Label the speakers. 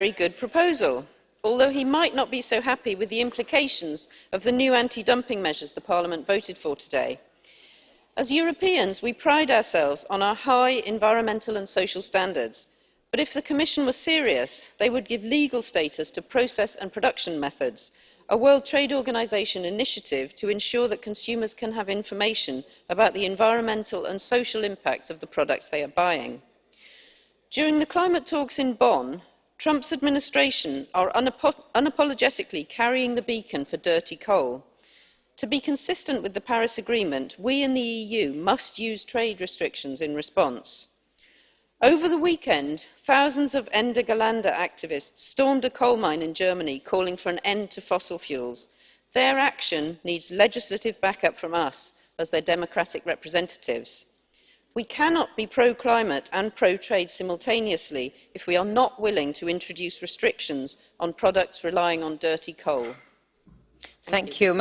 Speaker 1: very good proposal, although he might not be so happy with the implications of the new anti-dumping measures the Parliament voted for today. As Europeans, we pride ourselves on our high environmental and social standards, but if the Commission was serious, they would give legal status to process and production methods, a World Trade Organization initiative to ensure that consumers can have information about the environmental and social impacts of the products they are buying. During the climate talks in Bonn, Trump's administration are unapo unapologetically carrying the beacon for dirty coal. To be consistent with the Paris Agreement, we in the EU must use trade restrictions in response. Over the weekend, thousands of Ende Gelände activists stormed a coal mine in Germany calling for an end to fossil fuels. Their action needs legislative backup from us as their democratic representatives. We cannot be pro-climate and pro-trade simultaneously if we are not willing to introduce restrictions on products relying on dirty coal.
Speaker 2: Thank, Thank you. you.